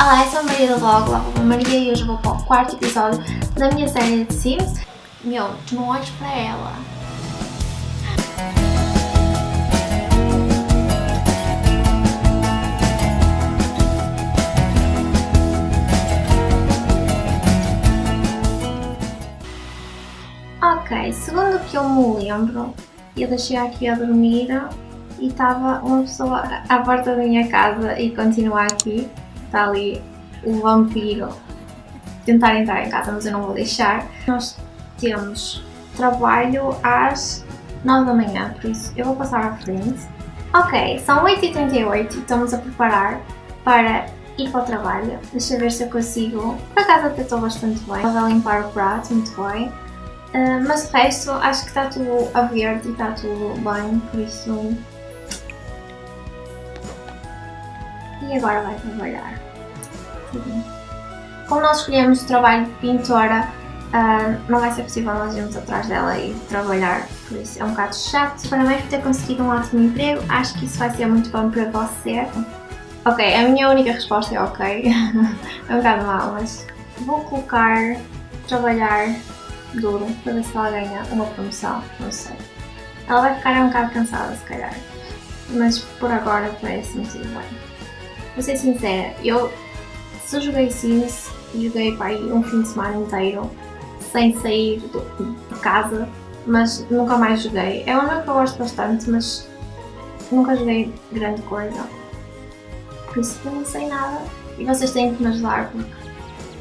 Olá, eu sou a Maria do Vlog, lá vou Maria e hoje vou para o quarto episódio da minha série de Sims. Meu, não olhes para ela. Ok, segundo o que eu me lembro, eu deixei aqui a dormir e estava uma pessoa à porta da minha casa e continua aqui está ali o vampiro tentar entrar em casa, mas eu não vou deixar. Nós temos trabalho às 9 da manhã, por isso eu vou passar à frente. Ok, são 8h38 e estamos a preparar para ir para o trabalho. Deixa eu ver se eu consigo. Por acaso até estou bastante bem. Vou limpar o prato, muito bem. Uh, mas o resto, acho que está tudo a verde e está tudo bem, por isso e agora vai trabalhar. Como nós escolhemos trabalho de pintora, uh, não vai ser possível nós irmos atrás dela e trabalhar, por isso é um bocado chato. Parabéns por ter conseguido um ótimo emprego, acho que isso vai ser muito bom para você. Ok, a minha única resposta é ok, é um bocado mal, mas vou colocar trabalhar duro para ver se ela ganha uma promoção, não sei. Ela vai ficar um bocado cansada se calhar, mas por agora parece-me tudo bem. Vou ser sincera, eu se joguei Sims, joguei para aí um fim de semana inteiro sem sair de casa, mas nunca mais joguei. É um jogo que eu gosto bastante, mas nunca joguei grande coisa. Por isso eu não sei nada. E vocês têm que me ajudar porque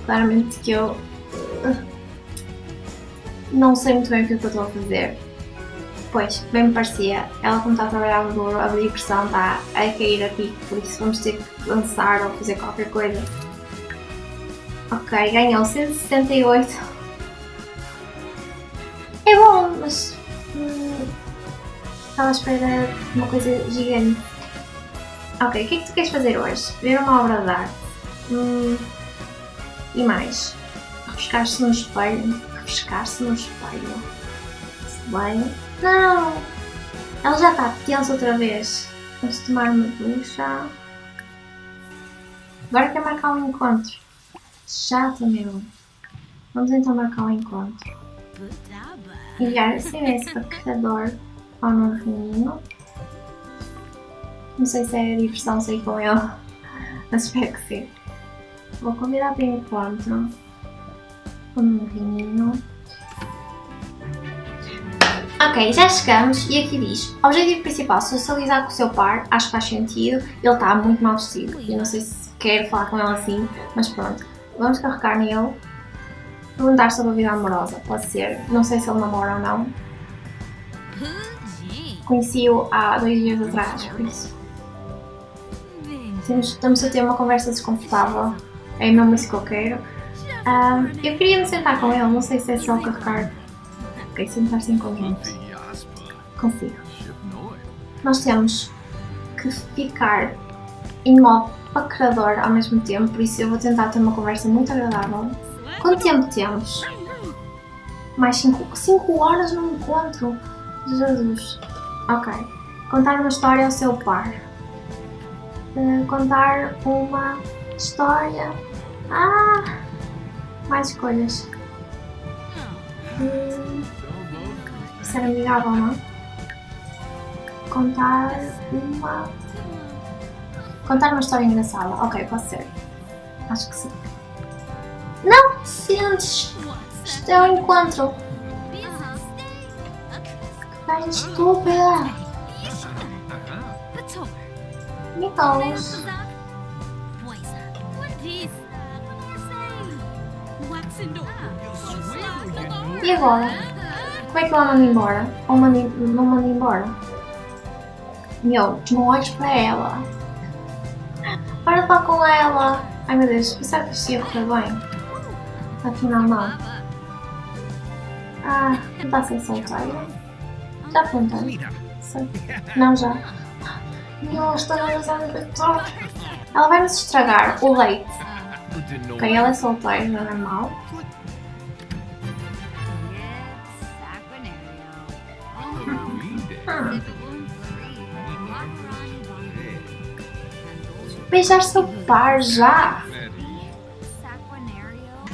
claramente que eu uh, não sei muito bem o que, é que eu estou a fazer. Pois, bem me parecia, ela como está a trabalhar duro, a depressão está a cair a pico, por isso vamos ter que dançar ou fazer qualquer coisa. Ok, ganhou 168. É bom, mas... Hum, estava à espera de uma coisa gigante. Ok, o que é que tu queres fazer hoje? Ver uma obra de arte. Hum, e mais? Refrescar-se no espelho. Refrescar-se no espelho. Bem, não! Ela já está tensa outra vez. Vamos tomar uma ducha. Agora quer marcar um encontro. Chato, meu. Vamos então marcar um encontro. Enviar SMS para carregador ao novinho. Não sei se é diversão sair com ele, mas espero que sim. Vou convidar para encontro o novinho. Ok, já chegamos e aqui diz Objetivo principal, socializar com o seu par, acho que faz sentido, ele está muito mal vestido, eu não sei se quero falar com ele assim, mas pronto. Vamos carregar nele, perguntar sobre a vida amorosa, pode ser, não sei se ele namora ou não. Conheci-o há dois dias atrás, por isso. Temos, estamos a ter uma conversa desconfortável, é mesmo isso que eu quero. Um, eu queria me sentar com ele, não sei se é só carregar Ok, sentar-se em conjunto. Consigo. Nós temos que ficar em modo paquerador ao mesmo tempo, por isso eu vou tentar ter uma conversa muito agradável. Quanto tempo temos? Mais 5 horas no encontro? Jesus. Ok. Contar uma história ao seu par. Uh, contar uma história. Ah! Mais escolhas. Uh, ser amigável, não? Contar uma... Contar uma história engraçada. Ok, pode ser. Acho que sim. Não sentes! Isto é um encontro. Que estúpida! Nicholas. E agora? Como é que ela manda embora? Ou manda, não manda embora? Meu, não olhes para ela. Para de falar com ela. Ai meu Deus, pensava que isto ia correr bem. Afinal não. Ah, não está a ser solteira? Já apontei? Não, já. Meu, está a usar Ela vai nos estragar o leite. Ok, ela é solteira, não é normal. Beijar seu par já!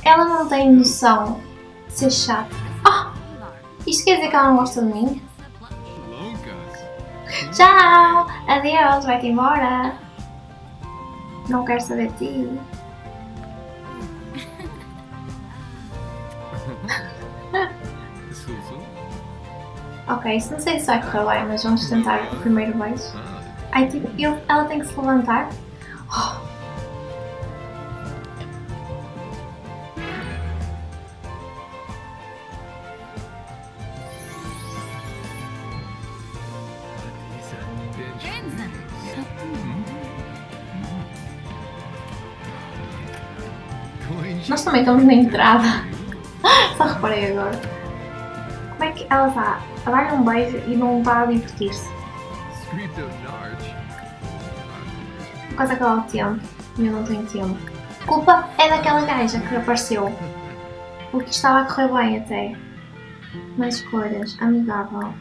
Ela não tem noção de ser chata. Oh! Isto quer dizer que ela não gosta de mim? Tchau! Adeus, vai-te embora! Não quero saber de ti. Ok, isso não sei se vai correr bem, mas vamos tentar o primeiro beijo. Ai, tipo, ele, ela tem que se levantar. Oh. Nós também estamos na entrada. Só reparei agora. Como é que ela está a dar um beijo e não a divertir-se? Por causa que ela tem tempo e eu não tenho tempo. A culpa é daquela gaja que apareceu. Porque estava a correr bem até. Mais escolhas, amigável.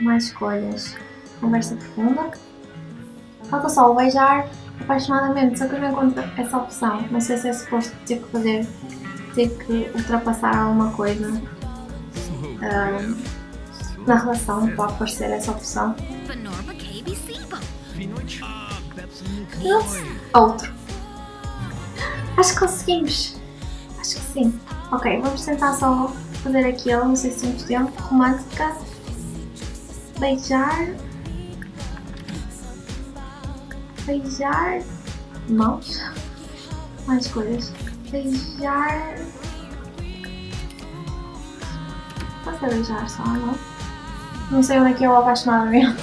Mais escolhas. Conversa profunda. Falta só o beijar apaixonadamente, só que eu não encontro essa opção. Não sei se é suposto ter que fazer, ter que ultrapassar alguma coisa uh, na relação para aparecer essa opção. Nossa, outro. Acho que conseguimos. Acho que sim. Ok, vamos tentar só fazer aquilo, não sei se temos tempo. Romântica. Beijar beijar mãos, mais coisas, beijar, pode ser beijar só, não? Não sei onde é que é o apaixonamento,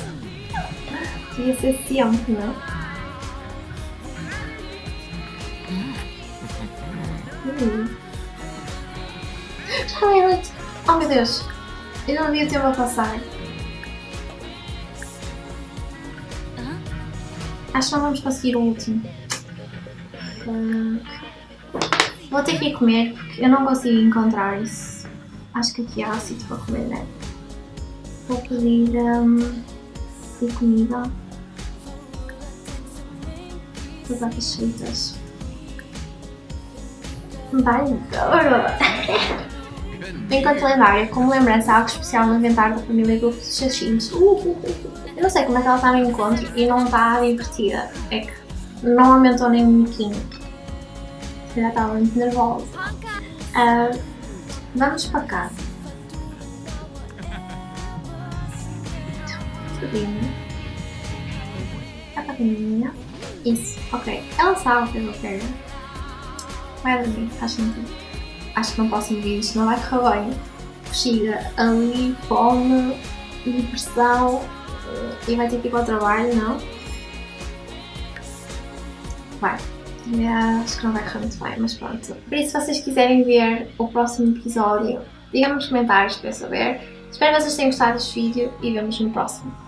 devia ser sempre, não? Hum. Já é noite, oh meu Deus, eu não vi o tempo a passar. Acho que não vamos conseguir o último. Uh, vou ter que ir comer porque eu não consigo encontrar isso. Acho que aqui há sítio para comer, né? Vou pedir, um, pedir comida. Batatas fritas. Bem, Enquanto lendária, como lembrança, algo especial no inventário da família Grupo de Chachinhos. Uh, uh, uh, eu não sei como é que ela está no encontro e não está divertida. É que não aumentou nem um pouquinho. Já estava muito nervosa. Uh, vamos para casa. Subindo. A capininha. Isso, ok. Ela sabe o que eu quero. Vai dormir, faz sentido acho que não posso medir isto, não vai correr bem. Chega ali, fome, depressão eh, e vai ter que ir para o trabalho, não? Vai. Acho que não vai correr muito bem, mas pronto. Por isso, se vocês quiserem ver o próximo episódio, digam nos comentários para eu saber. Espero que vocês tenham gostado deste vídeo e vemos no próximo.